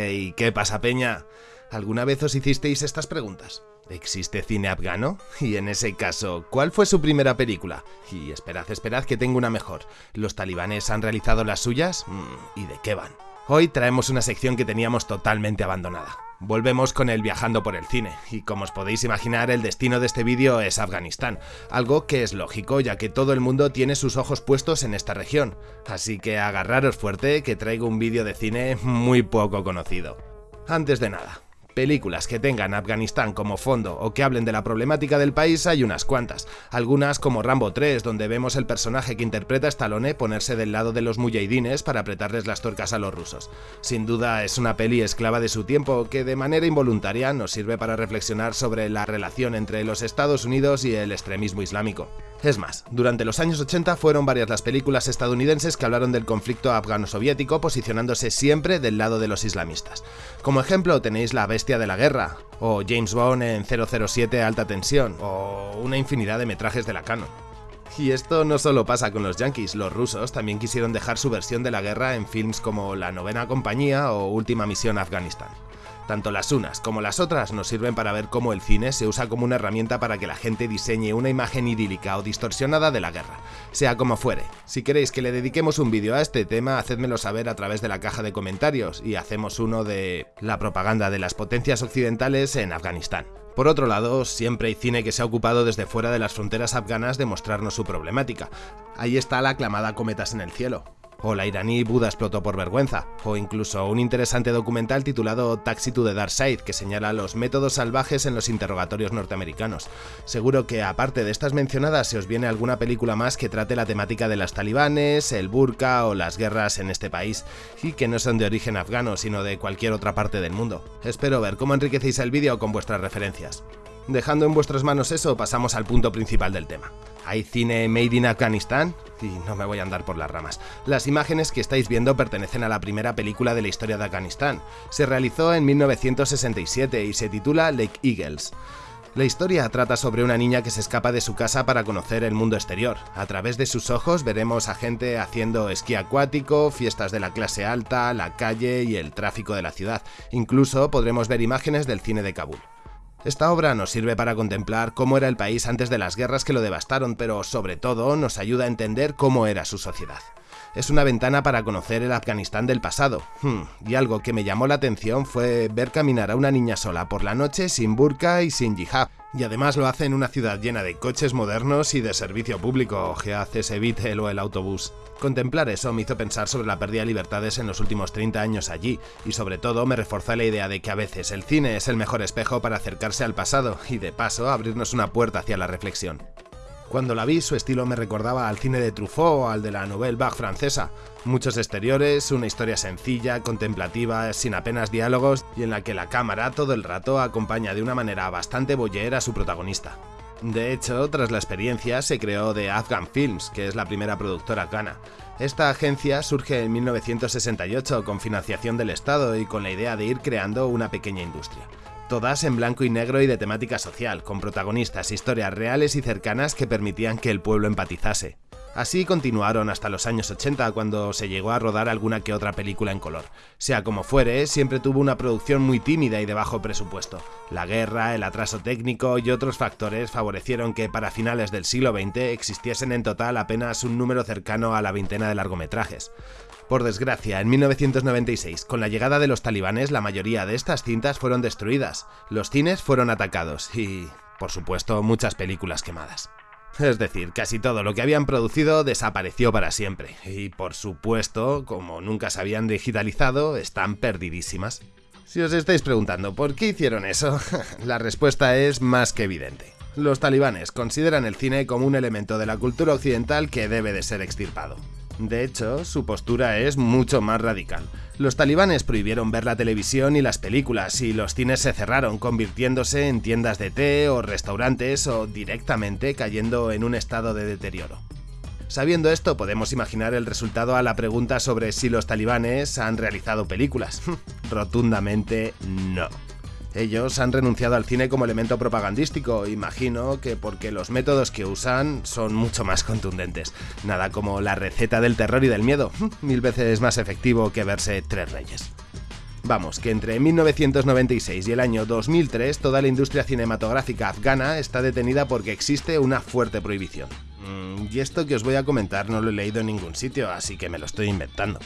Hey, ¿qué pasa, Peña? ¿Alguna vez os hicisteis estas preguntas? ¿Existe cine afgano? Y en ese caso, ¿cuál fue su primera película? Y esperad, esperad que tengo una mejor. ¿Los talibanes han realizado las suyas? Mm, ¿Y de qué van? Hoy traemos una sección que teníamos totalmente abandonada. Volvemos con el viajando por el cine, y como os podéis imaginar el destino de este vídeo es Afganistán, algo que es lógico ya que todo el mundo tiene sus ojos puestos en esta región, así que agarraros fuerte que traigo un vídeo de cine muy poco conocido. Antes de nada, Películas que tengan Afganistán como fondo o que hablen de la problemática del país hay unas cuantas, algunas como Rambo 3, donde vemos el personaje que interpreta Stallone ponerse del lado de los mujahidines para apretarles las tuercas a los rusos. Sin duda es una peli esclava de su tiempo que de manera involuntaria nos sirve para reflexionar sobre la relación entre los Estados Unidos y el extremismo islámico. Es más, durante los años 80 fueron varias las películas estadounidenses que hablaron del conflicto afgano-soviético posicionándose siempre del lado de los islamistas. Como ejemplo tenéis La Bestia de la Guerra, o James Bond en 007 Alta Tensión, o una infinidad de metrajes de la Canon. Y esto no solo pasa con los yankees, los rusos también quisieron dejar su versión de la guerra en films como La Novena Compañía o Última Misión Afganistán. Tanto las unas como las otras nos sirven para ver cómo el cine se usa como una herramienta para que la gente diseñe una imagen idílica o distorsionada de la guerra, sea como fuere. Si queréis que le dediquemos un vídeo a este tema, hacedmelo saber a través de la caja de comentarios y hacemos uno de la propaganda de las potencias occidentales en Afganistán. Por otro lado, siempre hay cine que se ha ocupado desde fuera de las fronteras afganas de mostrarnos su problemática. Ahí está la aclamada Cometas en el Cielo, o la iraní Buda explotó por vergüenza, o incluso un interesante documental titulado Taxi to the Dark Side que señala los métodos salvajes en los interrogatorios norteamericanos. Seguro que aparte de estas mencionadas se os viene alguna película más que trate la temática de las talibanes, el burka o las guerras en este país, y que no son de origen afgano sino de cualquier otra parte del mundo. Espero ver cómo enriquecéis el vídeo con vuestras referencias. Dejando en vuestras manos eso, pasamos al punto principal del tema. ¿Hay cine made in Afganistán? Y no me voy a andar por las ramas. Las imágenes que estáis viendo pertenecen a la primera película de la historia de Afganistán. Se realizó en 1967 y se titula Lake Eagles. La historia trata sobre una niña que se escapa de su casa para conocer el mundo exterior. A través de sus ojos veremos a gente haciendo esquí acuático, fiestas de la clase alta, la calle y el tráfico de la ciudad. Incluso podremos ver imágenes del cine de Kabul. Esta obra nos sirve para contemplar cómo era el país antes de las guerras que lo devastaron, pero sobre todo nos ayuda a entender cómo era su sociedad. Es una ventana para conocer el Afganistán del pasado. Hmm, y algo que me llamó la atención fue ver caminar a una niña sola por la noche sin burka y sin jihad. Y además lo hace en una ciudad llena de coches modernos y de servicio público, ese Beetle o el autobús. Contemplar eso me hizo pensar sobre la pérdida de libertades en los últimos 30 años allí, y sobre todo me reforzó la idea de que a veces el cine es el mejor espejo para acercarse al pasado y de paso abrirnos una puerta hacia la reflexión. Cuando la vi, su estilo me recordaba al cine de Truffaut o al de la Nouvelle Vague francesa. Muchos exteriores, una historia sencilla, contemplativa, sin apenas diálogos y en la que la cámara todo el rato acompaña de una manera bastante boyer a su protagonista. De hecho, tras la experiencia se creó The Afghan Films, que es la primera productora afgana. Esta agencia surge en 1968 con financiación del Estado y con la idea de ir creando una pequeña industria todas en blanco y negro y de temática social, con protagonistas, historias reales y cercanas que permitían que el pueblo empatizase. Así continuaron hasta los años 80 cuando se llegó a rodar alguna que otra película en color. Sea como fuere, siempre tuvo una producción muy tímida y de bajo presupuesto. La guerra, el atraso técnico y otros factores favorecieron que para finales del siglo XX existiesen en total apenas un número cercano a la veintena de largometrajes. Por desgracia, en 1996, con la llegada de los talibanes, la mayoría de estas cintas fueron destruidas, los cines fueron atacados y, por supuesto, muchas películas quemadas. Es decir, casi todo lo que habían producido desapareció para siempre, y por supuesto, como nunca se habían digitalizado, están perdidísimas. Si os estáis preguntando por qué hicieron eso, la respuesta es más que evidente. Los talibanes consideran el cine como un elemento de la cultura occidental que debe de ser extirpado. De hecho, su postura es mucho más radical. Los talibanes prohibieron ver la televisión y las películas y los cines se cerraron, convirtiéndose en tiendas de té o restaurantes o directamente cayendo en un estado de deterioro. Sabiendo esto, podemos imaginar el resultado a la pregunta sobre si los talibanes han realizado películas. Rotundamente no. Ellos han renunciado al cine como elemento propagandístico, imagino que porque los métodos que usan son mucho más contundentes. Nada como la receta del terror y del miedo, mil veces más efectivo que verse Tres Reyes. Vamos, que entre 1996 y el año 2003 toda la industria cinematográfica afgana está detenida porque existe una fuerte prohibición. Mm, y esto que os voy a comentar no lo he leído en ningún sitio, así que me lo estoy inventando.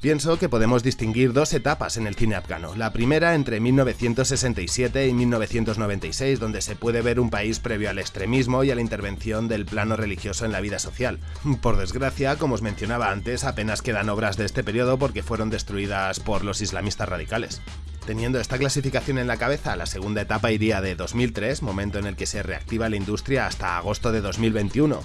Pienso que podemos distinguir dos etapas en el cine afgano. La primera entre 1967 y 1996, donde se puede ver un país previo al extremismo y a la intervención del plano religioso en la vida social. Por desgracia, como os mencionaba antes, apenas quedan obras de este periodo porque fueron destruidas por los islamistas radicales. Teniendo esta clasificación en la cabeza, la segunda etapa iría de 2003, momento en el que se reactiva la industria, hasta agosto de 2021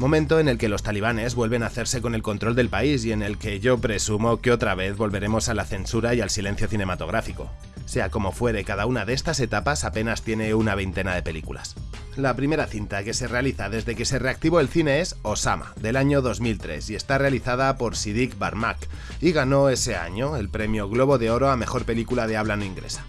momento en el que los talibanes vuelven a hacerse con el control del país y en el que yo presumo que otra vez volveremos a la censura y al silencio cinematográfico. Sea como fuere, cada una de estas etapas apenas tiene una veintena de películas. La primera cinta que se realiza desde que se reactivó el cine es Osama, del año 2003, y está realizada por Siddiq Barmak, y ganó ese año el premio Globo de Oro a Mejor Película de Habla No Inglesa.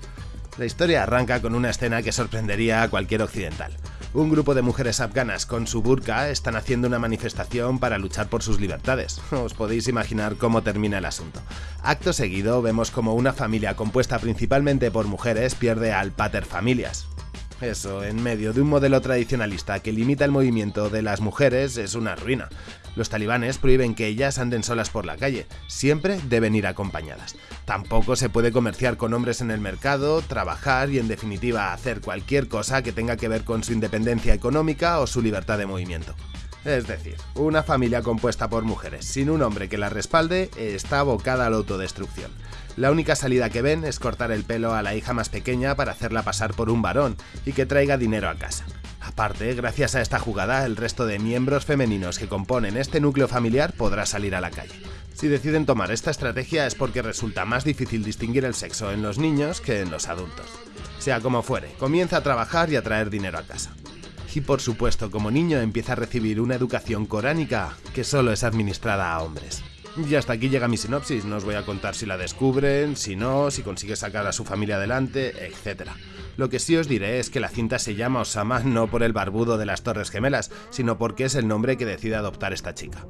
La historia arranca con una escena que sorprendería a cualquier occidental. Un grupo de mujeres afganas con su burka están haciendo una manifestación para luchar por sus libertades. Os podéis imaginar cómo termina el asunto. Acto seguido vemos como una familia compuesta principalmente por mujeres pierde al pater familias, eso, en medio de un modelo tradicionalista que limita el movimiento de las mujeres, es una ruina. Los talibanes prohíben que ellas anden solas por la calle, siempre deben ir acompañadas. Tampoco se puede comerciar con hombres en el mercado, trabajar y en definitiva hacer cualquier cosa que tenga que ver con su independencia económica o su libertad de movimiento. Es decir, una familia compuesta por mujeres sin un hombre que la respalde está abocada a la autodestrucción. La única salida que ven es cortar el pelo a la hija más pequeña para hacerla pasar por un varón y que traiga dinero a casa. Aparte, gracias a esta jugada, el resto de miembros femeninos que componen este núcleo familiar podrá salir a la calle. Si deciden tomar esta estrategia es porque resulta más difícil distinguir el sexo en los niños que en los adultos. Sea como fuere, comienza a trabajar y a traer dinero a casa. Y por supuesto, como niño empieza a recibir una educación coránica que solo es administrada a hombres. Y hasta aquí llega mi sinopsis, no os voy a contar si la descubren, si no, si consigue sacar a su familia adelante, etc. Lo que sí os diré es que la cinta se llama Osama no por el barbudo de las Torres Gemelas, sino porque es el nombre que decide adoptar esta chica.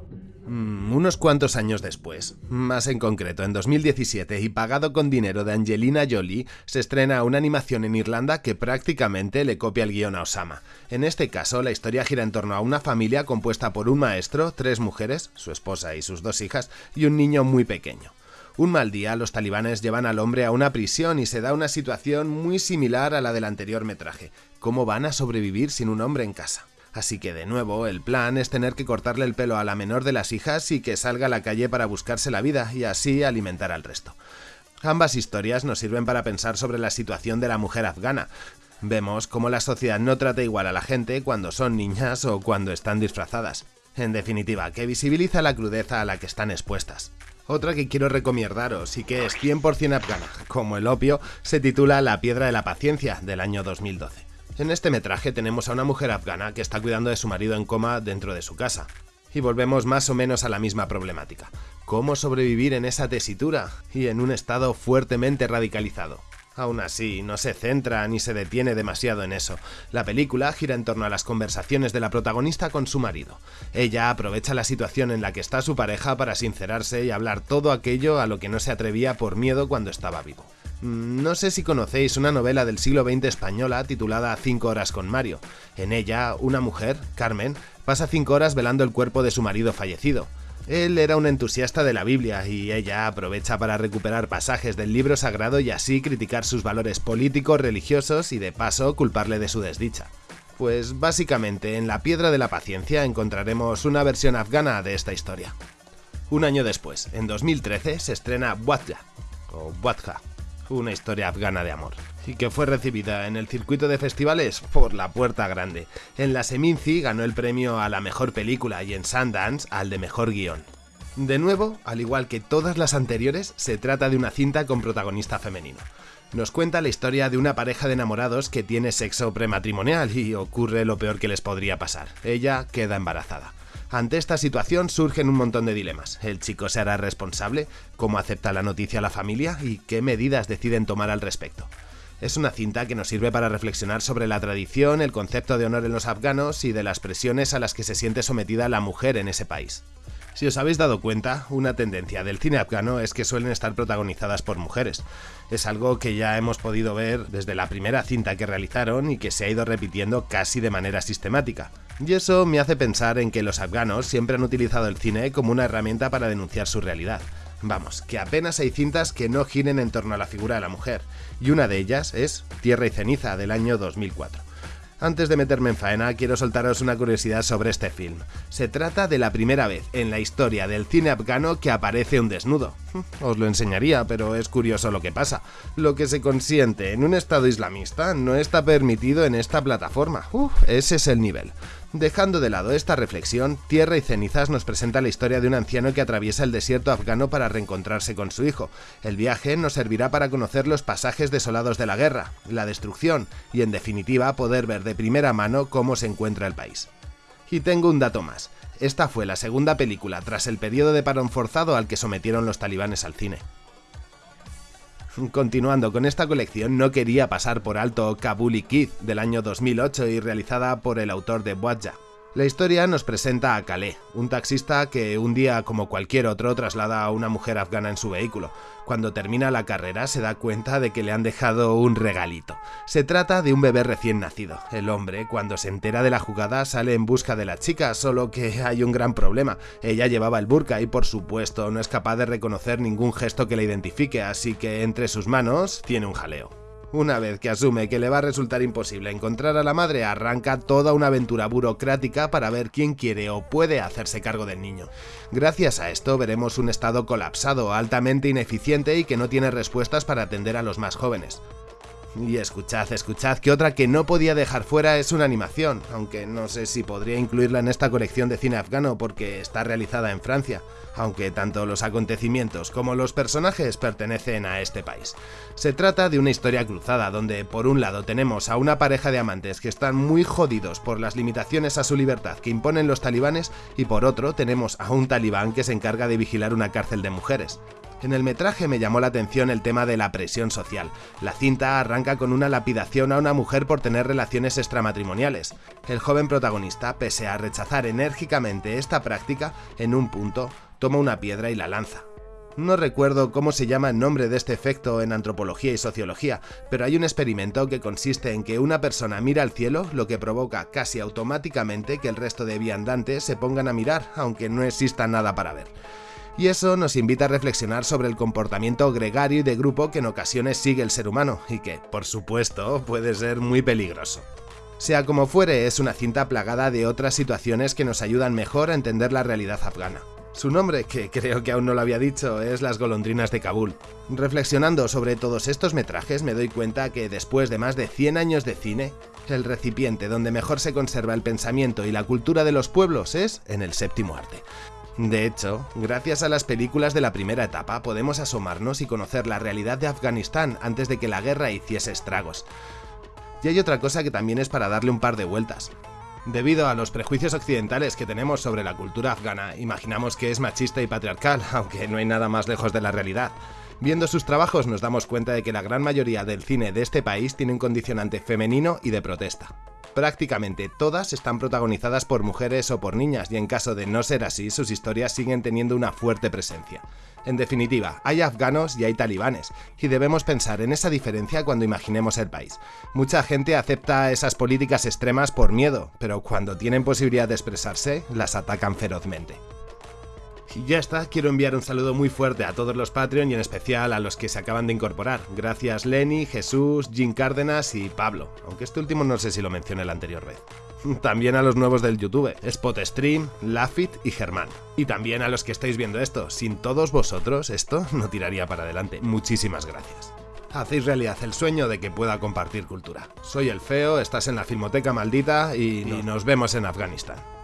Mm, unos cuantos años después, más en concreto en 2017 y pagado con dinero de Angelina Jolie, se estrena una animación en Irlanda que prácticamente le copia el guion a Osama. En este caso, la historia gira en torno a una familia compuesta por un maestro, tres mujeres, su esposa y sus dos hijas, y un niño muy pequeño. Un mal día, los talibanes llevan al hombre a una prisión y se da una situación muy similar a la del anterior metraje. ¿Cómo van a sobrevivir sin un hombre en casa? Así que de nuevo, el plan es tener que cortarle el pelo a la menor de las hijas y que salga a la calle para buscarse la vida y así alimentar al resto. Ambas historias nos sirven para pensar sobre la situación de la mujer afgana. Vemos cómo la sociedad no trata igual a la gente cuando son niñas o cuando están disfrazadas. En definitiva, que visibiliza la crudeza a la que están expuestas. Otra que quiero recomendaros y que es 100% afgana, como el opio, se titula La piedra de la paciencia, del año 2012. En este metraje tenemos a una mujer afgana que está cuidando de su marido en coma dentro de su casa. Y volvemos más o menos a la misma problemática. ¿Cómo sobrevivir en esa tesitura y en un estado fuertemente radicalizado? Aún así, no se centra ni se detiene demasiado en eso. La película gira en torno a las conversaciones de la protagonista con su marido. Ella aprovecha la situación en la que está su pareja para sincerarse y hablar todo aquello a lo que no se atrevía por miedo cuando estaba vivo. Mm, no sé si conocéis una novela del siglo XX española titulada Cinco horas con Mario. En ella, una mujer, Carmen, pasa cinco horas velando el cuerpo de su marido fallecido. Él era un entusiasta de la Biblia y ella aprovecha para recuperar pasajes del libro sagrado y así criticar sus valores políticos, religiosos y de paso culparle de su desdicha. Pues básicamente en La Piedra de la Paciencia encontraremos una versión afgana de esta historia. Un año después, en 2013, se estrena Wadja, o Wadja, una historia afgana de amor, y que fue recibida en el circuito de festivales por la puerta grande. En la Seminci ganó el premio a la mejor película y en Sundance al de mejor guion. De nuevo, al igual que todas las anteriores, se trata de una cinta con protagonista femenino. Nos cuenta la historia de una pareja de enamorados que tiene sexo prematrimonial y ocurre lo peor que les podría pasar. Ella queda embarazada. Ante esta situación surgen un montón de dilemas. ¿El chico se hará responsable? ¿Cómo acepta la noticia la familia? ¿Y qué medidas deciden tomar al respecto? Es una cinta que nos sirve para reflexionar sobre la tradición, el concepto de honor en los afganos y de las presiones a las que se siente sometida la mujer en ese país. Si os habéis dado cuenta, una tendencia del cine afgano es que suelen estar protagonizadas por mujeres. Es algo que ya hemos podido ver desde la primera cinta que realizaron y que se ha ido repitiendo casi de manera sistemática. Y eso me hace pensar en que los afganos siempre han utilizado el cine como una herramienta para denunciar su realidad. Vamos, que apenas hay cintas que no giren en torno a la figura de la mujer, y una de ellas es Tierra y ceniza del año 2004. Antes de meterme en faena, quiero soltaros una curiosidad sobre este film. Se trata de la primera vez en la historia del cine afgano que aparece un desnudo. Os lo enseñaría, pero es curioso lo que pasa. Lo que se consiente en un estado islamista no está permitido en esta plataforma. Uf, ese es el nivel. Dejando de lado esta reflexión, Tierra y Cenizas nos presenta la historia de un anciano que atraviesa el desierto afgano para reencontrarse con su hijo. El viaje nos servirá para conocer los pasajes desolados de la guerra, la destrucción y en definitiva poder ver de primera mano cómo se encuentra el país. Y tengo un dato más. Esta fue la segunda película tras el periodo de parón forzado al que sometieron los talibanes al cine. Continuando con esta colección, no quería pasar por alto Kabuli Kid del año 2008 y realizada por el autor de Boadja. La historia nos presenta a Kale, un taxista que un día como cualquier otro traslada a una mujer afgana en su vehículo. Cuando termina la carrera se da cuenta de que le han dejado un regalito. Se trata de un bebé recién nacido. El hombre, cuando se entera de la jugada, sale en busca de la chica, solo que hay un gran problema. Ella llevaba el burka y por supuesto no es capaz de reconocer ningún gesto que la identifique, así que entre sus manos tiene un jaleo. Una vez que asume que le va a resultar imposible encontrar a la madre, arranca toda una aventura burocrática para ver quién quiere o puede hacerse cargo del niño. Gracias a esto veremos un estado colapsado, altamente ineficiente y que no tiene respuestas para atender a los más jóvenes. Y escuchad, escuchad que otra que no podía dejar fuera es una animación, aunque no sé si podría incluirla en esta colección de cine afgano porque está realizada en Francia, aunque tanto los acontecimientos como los personajes pertenecen a este país. Se trata de una historia cruzada donde por un lado tenemos a una pareja de amantes que están muy jodidos por las limitaciones a su libertad que imponen los talibanes y por otro tenemos a un talibán que se encarga de vigilar una cárcel de mujeres. En el metraje me llamó la atención el tema de la presión social. La cinta arranca con una lapidación a una mujer por tener relaciones extramatrimoniales. El joven protagonista, pese a rechazar enérgicamente esta práctica, en un punto toma una piedra y la lanza. No recuerdo cómo se llama el nombre de este efecto en antropología y sociología, pero hay un experimento que consiste en que una persona mira al cielo, lo que provoca casi automáticamente que el resto de viandantes se pongan a mirar, aunque no exista nada para ver y eso nos invita a reflexionar sobre el comportamiento gregario y de grupo que en ocasiones sigue el ser humano y que, por supuesto, puede ser muy peligroso. Sea como fuere, es una cinta plagada de otras situaciones que nos ayudan mejor a entender la realidad afgana. Su nombre, que creo que aún no lo había dicho, es Las golondrinas de Kabul. Reflexionando sobre todos estos metrajes me doy cuenta que después de más de 100 años de cine, el recipiente donde mejor se conserva el pensamiento y la cultura de los pueblos es en el séptimo arte. De hecho, gracias a las películas de la primera etapa podemos asomarnos y conocer la realidad de Afganistán antes de que la guerra hiciese estragos. Y hay otra cosa que también es para darle un par de vueltas. Debido a los prejuicios occidentales que tenemos sobre la cultura afgana, imaginamos que es machista y patriarcal, aunque no hay nada más lejos de la realidad. Viendo sus trabajos nos damos cuenta de que la gran mayoría del cine de este país tiene un condicionante femenino y de protesta. Prácticamente todas están protagonizadas por mujeres o por niñas y en caso de no ser así, sus historias siguen teniendo una fuerte presencia. En definitiva, hay afganos y hay talibanes, y debemos pensar en esa diferencia cuando imaginemos el país. Mucha gente acepta esas políticas extremas por miedo, pero cuando tienen posibilidad de expresarse, las atacan ferozmente. Y ya está, quiero enviar un saludo muy fuerte a todos los Patreon y en especial a los que se acaban de incorporar. Gracias Lenny, Jesús, Jim Cárdenas y Pablo, aunque este último no sé si lo mencioné la anterior vez. También a los nuevos del YouTube, Spotstream, Lafit y Germán. Y también a los que estáis viendo esto. Sin todos vosotros, esto no tiraría para adelante. Muchísimas gracias. Hacéis realidad el sueño de que pueda compartir cultura. Soy el feo, estás en la Filmoteca Maldita y nos vemos en Afganistán.